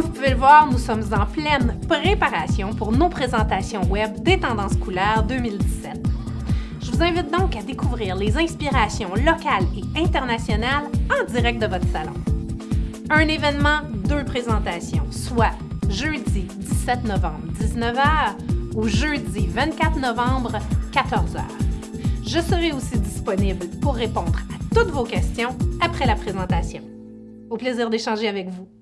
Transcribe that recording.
Comme vous pouvez le voir, nous sommes en pleine préparation pour nos présentations web des tendances couleurs 2017. Je vous invite donc à découvrir les inspirations locales et internationales en direct de votre salon. Un événement, deux présentations, soit jeudi 17 novembre 19h ou jeudi 24 novembre 14h. Je serai aussi disponible pour répondre à toutes vos questions après la présentation. Au plaisir d'échanger avec vous.